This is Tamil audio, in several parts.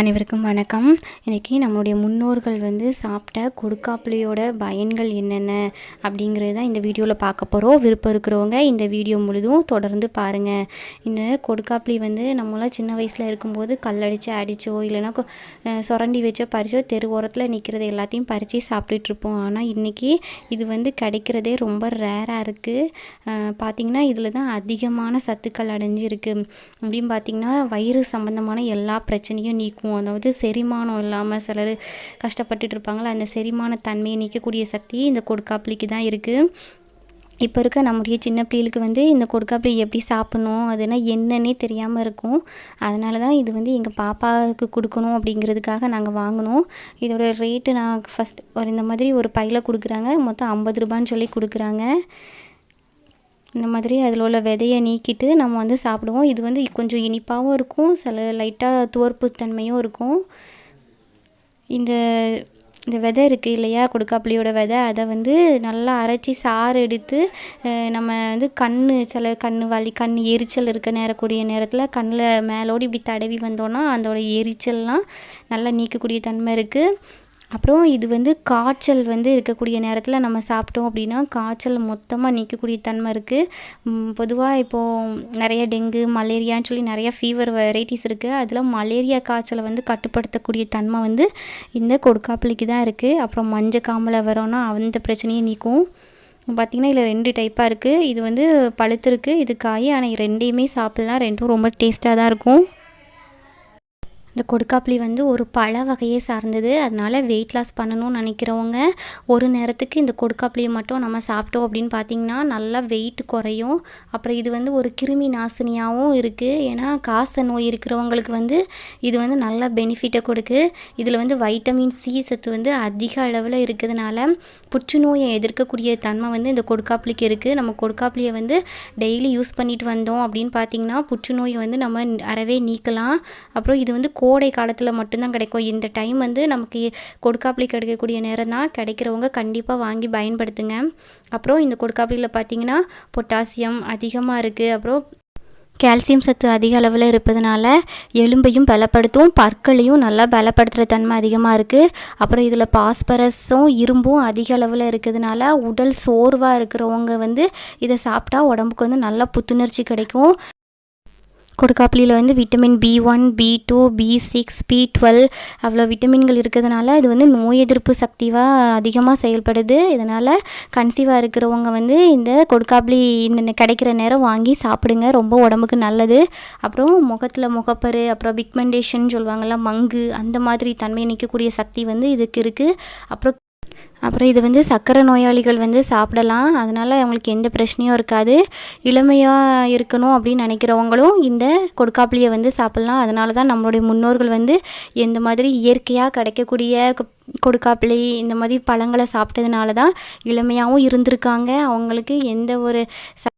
அனைவருக்கும் வணக்கம். இன்றைக்கி நம்மளுடைய முன்னோர்கள் வந்து சாப்பிட்ட கொடுக்காப்புளியோட பயன்கள் என்னென்ன அப்படிங்கிறது தான் இந்த வீடியோவில் பார்க்க போகிறோம் விருப்பம் இருக்கிறவங்க இந்த வீடியோ முழுதும் தொடர்ந்து பாருங்கள் இந்த கொடுக்காப்புளி வந்து நம்மளாம் சின்ன வயசில் இருக்கும்போது கல்லடிச்சு அடித்தோ இல்லைன்னா சுரண்டி வச்சோ பறிச்சோ தெரு ஓரத்தில் நிற்கிறது எல்லாத்தையும் பறித்து சாப்பிட்டுட்ருப்போம் ஆனால் இன்றைக்கி இது வந்து கிடைக்கிறதே ரொம்ப ரேராக இருக்குது பார்த்திங்கன்னா இதில் தான் அதிகமான சத்துக்கள் அடைஞ்சிருக்கு. அப்படின்னு பார்த்திங்கன்னா வயிறு சம்மந்தமான எல்லா பிரச்சனையும் நீக்கும். அதாவது செரிமானம் இல்லாமல் சிலர் கஷ்டப்பட்டுட்டு இருப்பாங்களா அந்த செரிமான தன்மையை நீக்கக்கூடிய சக்தி இந்த கொடுக்காப்புளிக்கு தான் இருக்குது இப்போ இருக்க நம்முடைய சின்ன பிள்ளைகளுக்கு வந்து இந்த கொடுக்காப்புளி எப்படி சாப்பிடணும் அதுனா என்னன்னே தெரியாமல் இருக்கும். அதனால தான் இது வந்து எங்கள் பாப்பாவுக்கு கொடுக்கணும் அப்படிங்கிறதுக்காக நாங்கள் வாங்கினோம். இதோட ரேட்டு நான் ஃபஸ்ட் ஒரு இந்த மாதிரி ஒரு பையில் கொடுக்குறாங்க. மொத்தம் ஐம்பது ரூபான்னு சொல்லி கொடுக்குறாங்க. இந்த மாதிரி அதில் உள்ள விதையை நீக்கிட்டு நம்ம வந்து சாப்பிடுவோம். இது வந்து கொஞ்சம் இனிப்பாகவும் இருக்கும் சில லைட்டாக துவர்ப்பு தன்மையும் இருக்கும். இந்த இந்த விதை இருக்குது இல்லையா கொடுக்காப்புளியோட விதை அதை வந்து நல்லா அரைச்சி சாறு எடுத்து நம்ம வந்து கண் சில கண் வலி கண் எரிச்சல் இருக்க நேரக்கூடிய நேரத்தில் கண்ணில் மேலோடு இப்படி தடவி வந்தோன்னா அதோட எரிச்சல்லாம் நல்லா நீக்கக்கூடிய தன்மை இருக்குது அப்புறம் இது வந்து காய்ச்சல் வந்து இருக்கக்கூடிய நேரத்தில் நம்ம சாப்பிட்டோம் அப்படின்னா காய்ச்சல் மொத்தமாக நீக்கக்கூடிய தன்மை இருக்குது பொதுவாக இப்போது நிறைய டெங்கு மலேரியான்னு சொல்லி நிறைய ஃபீவர் வெரைட்டிஸ் இருக்குது அதில் மலேரியா காய்ச்சலை வந்து கட்டுப்படுத்தக்கூடிய தன்மை வந்து இந்த கொடுக்காப்பிள்ளைக்கு தான் இருக்குது அப்புறம் மஞ்சள் காமலை வரோன்னா அந்த பிரச்சனையும் நீக்கும். பார்த்திங்கன்னா இதில் ரெண்டு டைப்பாக இருக்குது இது வந்து பழுத்திருக்கு இது காய் ஆனால் ரெண்டையுமே சாப்பிட்லாம். ரெண்டும் ரொம்ப டேஸ்ட்டாக தான் இருக்கும். இந்த கொடுக்காப்புளி வந்து ஒரு பழ வகையை சார்ந்தது. அதனால் வெயிட் லாஸ் பண்ணணும்னு நினைக்கிறவங்க ஒரு நேரத்துக்கு இந்த கொடுக்காப்புளியை மட்டும் நம்ம சாப்பிட்டோம் அப்படின்னு பார்த்தீங்கன்னா நல்லா வெயிட் குறையும். அப்புறம் இது வந்து ஒரு கிருமி நாசினியாகவும் இருக்குது ஏன்னா காச நோய் இருக்கிறவங்களுக்கு வந்து இது வந்து நல்ல பெனிஃபிட்டை கொடுக்கு. இதில் வந்து வைட்டமின் சி சத்து வந்து அதிக அளவில் இருக்கிறதுனால புற்றுநோயை எதிர்க்கக்கூடிய தன்மை வந்து இந்த கொடுக்காப்புளிக்கு இருக்குது நம்ம கொடுக்காப்புளியை வந்து டெய்லி யூஸ் பண்ணிட்டு வந்தோம் அப்படின்னு பார்த்தீங்கன்னா புற்றுநோயை வந்து நம்ம அறவே நீக்கலாம். அப்புறம் இது வந்து கோ கோடை காலத்தில் மட்டும்தான் கிடைக்கும். இந்த டைம் வந்து நமக்கு கொடுக்காப்புளி கிடைக்கக்கூடிய நேரம் தான். கிடைக்கிறவங்க கண்டிப்பாக வாங்கி பயன்படுத்துங்க. அப்புறம் இந்த கொடுக்காப்புளியில் பார்த்தீங்கன்னா பொட்டாசியம் அதிகமாக இருக்குது அப்புறம் கால்சியம் சத்து அதிக அளவில் இருப்பதனால எலும்பையும் பலப்படுத்தும். பற்களையும் நல்லா பலப்படுத்துகிற தன்மை அதிகமாக இருக்குது அப்புறம் இதில் பாஸ்பரஸும் இரும்பும் அதிக அளவில் இருக்கிறதுனால உடல் சோர்வாக இருக்கிறவங்க வந்து இதை சாப்பிட்டா உடம்புக்கு வந்து நல்லா புத்துணர்ச்சி கிடைக்கும். கொடுக்காப்புளியில் வந்து vitamin B one B two B six B twelve அவ்வளோ விட்டமின்கள் இருக்கிறதுனால இது வந்து நோய் எதிர்ப்பு சக்திவாக அதிகமாக செயல்படுது. இதனால் கன்சீவாக இருக்கிறவங்க வந்து இந்த கொடுக்காப்புளி இந்த கிடைக்கிற நேரம் வாங்கி சாப்பிடுங்க. ரொம்ப உடம்புக்கு நல்லது. அப்புறம் முகத்தில் முகப்பரு அப்புறம் பிக்மெண்டேஷன் சொல்லுவாங்கள்ல மங்கு அந்த மாதிரி தன்மை நிற்கக்கூடிய சக்தி வந்து இதுக்கு இருக்குது அப்புறம் அப்புறம் இது வந்து சர்க்கரை நோயாளிகள் வந்து சாப்பிடலாம். அதனால் அவங்களுக்கு எந்த பிரச்சனையும் இருக்காது. இளமையாக இருக்கணும் அப்படின்னு நினைக்கிறவங்களும் இந்த கொடுக்காப்புளியை வந்து சாப்பிட்லாம். அதனால தான் நம்மளுடைய முன்னோர்கள் வந்து எந்த மாதிரி இயற்கையாக கிடைக்கக்கூடிய கொடுக்காப்பிளி இந்த மாதிரி பழங்களை சாப்பிட்டதுனால தான் இளமையாகவும் இருந்திருக்காங்க. அவங்களுக்கு எந்த ஒரு ச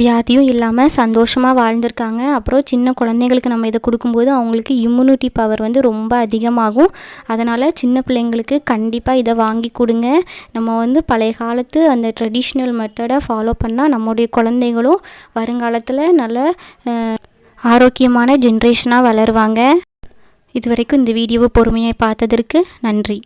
வியாதியும் இல்லாமல் சந்தோஷமாக வாழ்ந்திருக்காங்க. அப்புறம் சின்ன குழந்தைங்களுக்கு நம்ம இதை கொடுக்கும்போது அவங்களுக்கு இம்யூனிட்டி பவர் வந்து ரொம்ப அதிகமாகும். அதனால் சின்ன பிள்ளைங்களுக்கு கண்டிப்பாக இதை வாங்கி கொடுங்க. நம்ம வந்து பழைய காலத்து அந்த ட்ரெடிஷ்னல் மெத்தடை ஃபாலோ பண்ணால் நம்முடைய குழந்தைகளும் வருங்காலத்தில் நல்ல ஆரோக்கியமான ஜென்ரேஷனாக வளருவாங்க. இது வரைக்கும் இந்த வீடியோவை பொறுமையாக பார்த்ததற்கு நன்றி.